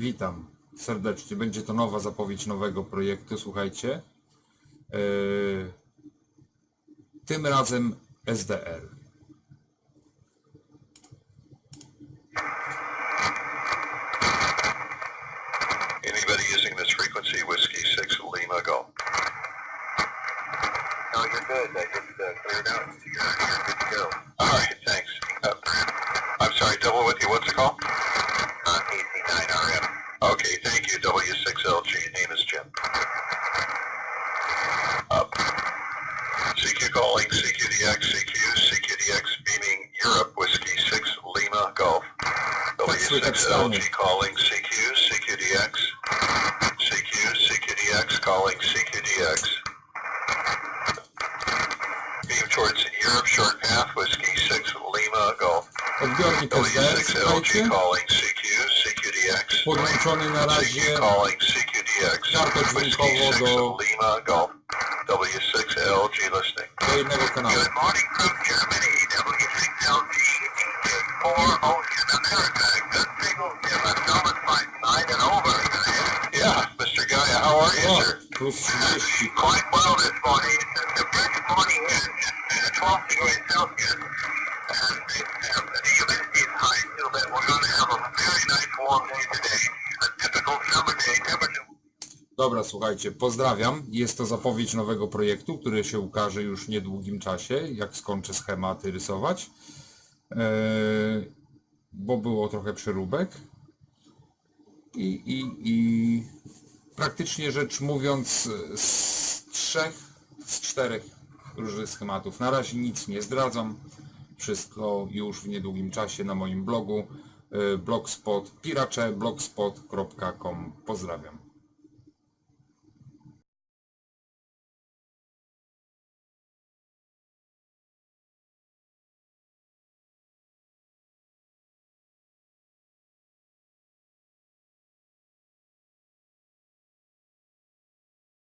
Witam serdecznie. Będzie to nowa zapowiedź nowego projektu. Słuchajcie. Yy, tym razem SDR. Anybody using this frequency, Whiskey 6 Lima Go. No, you're good. Just uh, cleared out. Okay, thank you, W6LG. Name is Jim. Up. CQ calling, CQDX, CQ, CQDX beaming Europe, Whiskey 6 Lima Golf. W6LG calling CQ, CQDX. CQ, CQDX calling CQDX. Beam towards Europe, short path, Whiskey 6 Lima Golf. SDR, W6LG calling CQ, CQDX. Podłączony na razie calling CQDX. Whiskey dźwiękową 6 do, Lima Golf. W6LG listening. do jednego kanału. Good morning from Germany, W6LG, DJ4 Ocean America. Good signal, Jim. I'm Thomas Mike 9 and over. Yeah, Mr. Gaia, how are you, O, sir? plus 30. Quite well this morning. It's a brisk morning uh, 12 degrees Celsius. Dobra, słuchajcie, pozdrawiam. Jest to zapowiedź nowego projektu, który się ukaże już w niedługim czasie, jak skończę schematy rysować. Eee, bo było trochę przeróbek. I, i, I praktycznie rzecz mówiąc z trzech, z czterech różnych schematów. Na razie nic nie zdradzam. Wszystko już w niedługim czasie na moim blogu blogspot piracze blogspot.com. Pozdrawiam.